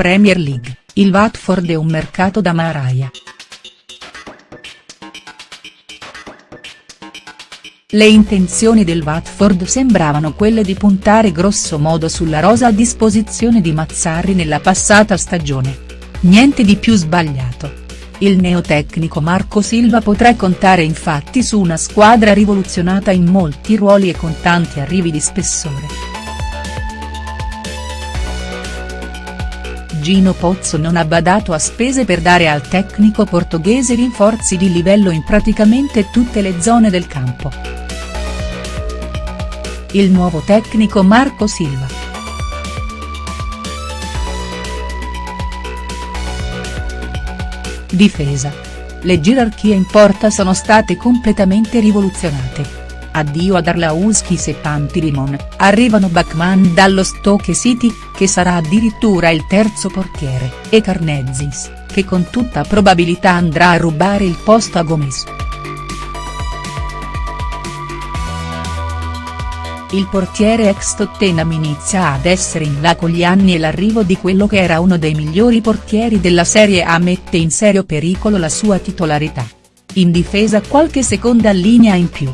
Premier League, il Watford è un mercato da maraia. Le intenzioni del Watford sembravano quelle di puntare grosso modo sulla rosa a disposizione di Mazzarri nella passata stagione. Niente di più sbagliato. Il neotecnico Marco Silva potrà contare infatti su una squadra rivoluzionata in molti ruoli e con tanti arrivi di spessore. Gino Pozzo non ha badato a spese per dare al tecnico portoghese rinforzi di livello in praticamente tutte le zone del campo il nuovo tecnico Marco Silva. Difesa. Le gerarchie in porta sono state completamente rivoluzionate. Addio ad Arlauskis e Pantilimon, arrivano Bachmann dallo Stoke City, che sarà addirittura il terzo portiere, e Carnezis, che con tutta probabilità andrà a rubare il posto a Gomez. il portiere ex Tottenham inizia ad essere in là con gli anni e l'arrivo di quello che era uno dei migliori portieri della Serie A mette in serio pericolo la sua titolarità. In difesa qualche seconda linea in più.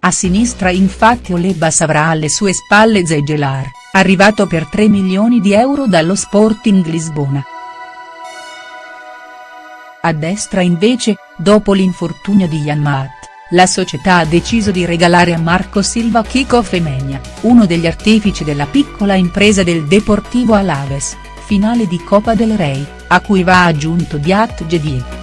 A sinistra infatti Olebas avrà alle sue spalle Zegelar, arrivato per 3 milioni di euro dallo Sporting Lisbona. A destra invece, dopo l'infortunio di Janmaat la società ha deciso di regalare a Marco Silva Kiko Femenia, uno degli artefici della piccola impresa del Deportivo Alaves, finale di Copa del Rey, a cui va aggiunto Diat Jedie.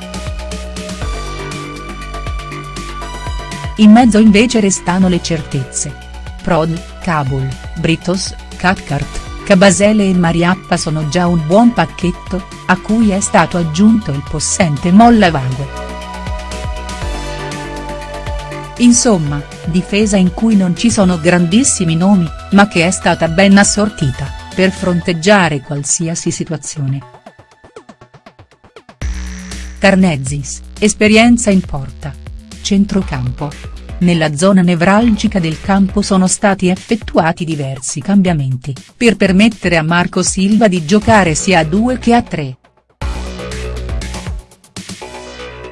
In mezzo invece restano le certezze. Prod, Kabul, Britos, Cathcart, Cabasele e Mariappa sono già un buon pacchetto, a cui è stato aggiunto il possente Molla Vague. Insomma, difesa in cui non ci sono grandissimi nomi, ma che è stata ben assortita, per fronteggiare qualsiasi situazione. Carnezis, esperienza in porta. Centrocampo. Nella zona nevralgica del campo sono stati effettuati diversi cambiamenti, per permettere a Marco Silva di giocare sia a due che a tre,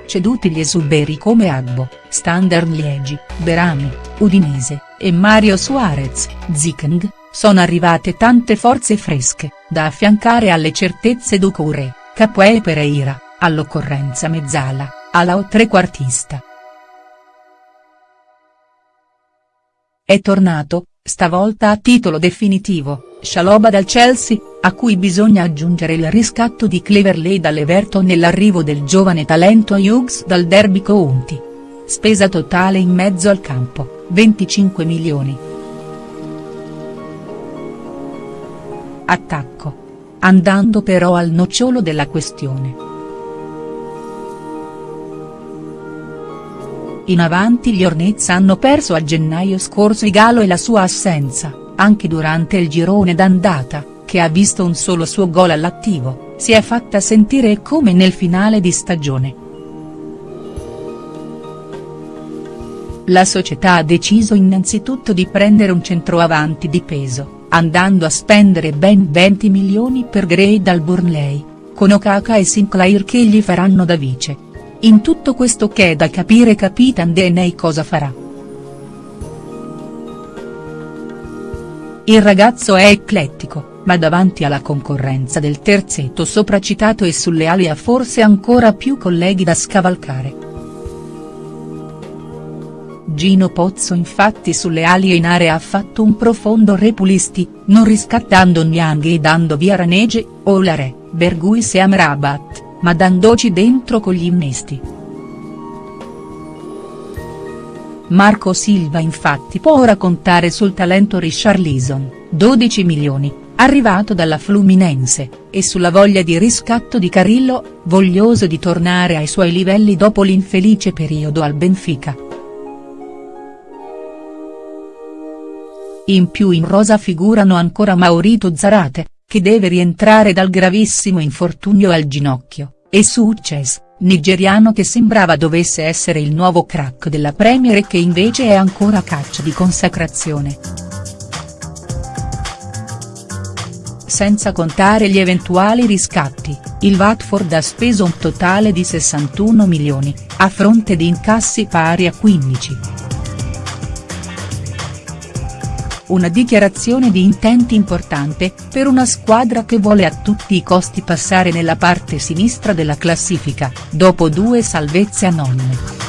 ceduti gli esuberi come Agbo, Standard Liegi, Berami, Udinese, e Mario Suarez, Zikeng, sono arrivate tante forze fresche, da affiancare alle certezze Ducouré, Capuè e Pereira, all'occorrenza Mezzala, alla o trequartista. È tornato, stavolta a titolo definitivo, Shaloba dal Chelsea, a cui bisogna aggiungere il riscatto di Cleverley dall'Everton nell'arrivo del giovane talento Hughes dal Derby County. Spesa totale in mezzo al campo, 25 milioni. Attacco. Andando però al nocciolo della questione. In avanti gli Hornets hanno perso a gennaio scorso Igalo e la sua assenza, anche durante il girone d'andata che ha visto un solo suo gol all'attivo, si è fatta sentire come nel finale di stagione. La società ha deciso innanzitutto di prendere un centroavanti di peso, andando a spendere ben 20 milioni per Gray dal Burnley, con Okaka e Sinclair che gli faranno da vice. In tutto questo che è da capire Capitan DNA cosa farà. Il ragazzo è eclettico ma davanti alla concorrenza del terzetto sopracitato e sulle ali ha forse ancora più colleghi da scavalcare. Gino Pozzo infatti sulle ali in area ha fatto un profondo repulisti, non riscattando Niang e dando via Ranege, Olare, Berguis e Amrabat, ma dandoci dentro con gli innesti. Marco Silva infatti può ora contare sul talento Richarlison, 12 milioni, arrivato dalla Fluminense, e sulla voglia di riscatto di Carillo, voglioso di tornare ai suoi livelli dopo l'infelice periodo al Benfica. In più in rosa figurano ancora Maurito Zarate, che deve rientrare dal gravissimo infortunio al ginocchio, e Succes, nigeriano che sembrava dovesse essere il nuovo crack della Premier e che invece è ancora a caccia di consacrazione. senza contare gli eventuali riscatti, il Watford ha speso un totale di 61 milioni, a fronte di incassi pari a 15. Una dichiarazione di intenti importante, per una squadra che vuole a tutti i costi passare nella parte sinistra della classifica, dopo due salvezze anonime.